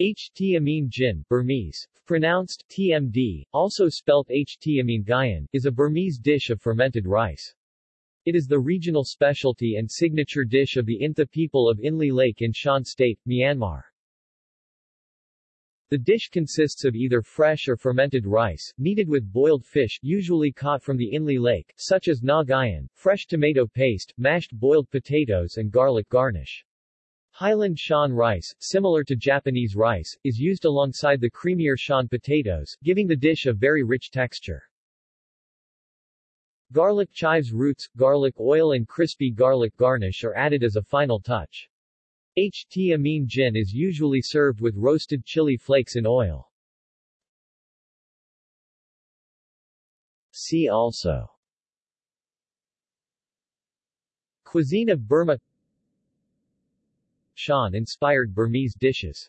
Htamin Jin, Burmese, pronounced TMD, also spelt Htamin Gyin, is a Burmese dish of fermented rice. It is the regional specialty and signature dish of the Intha people of Inle Lake in Shan State, Myanmar. The dish consists of either fresh or fermented rice, kneaded with boiled fish usually caught from the Inle Lake, such as ngagyin, fresh tomato paste, mashed boiled potatoes and garlic garnish. Highland Shan rice, similar to Japanese rice, is used alongside the creamier Shan potatoes, giving the dish a very rich texture. Garlic chives roots, garlic oil and crispy garlic garnish are added as a final touch. Htamin Jin is usually served with roasted chili flakes in oil. See also Cuisine of Burma Shan-inspired Burmese dishes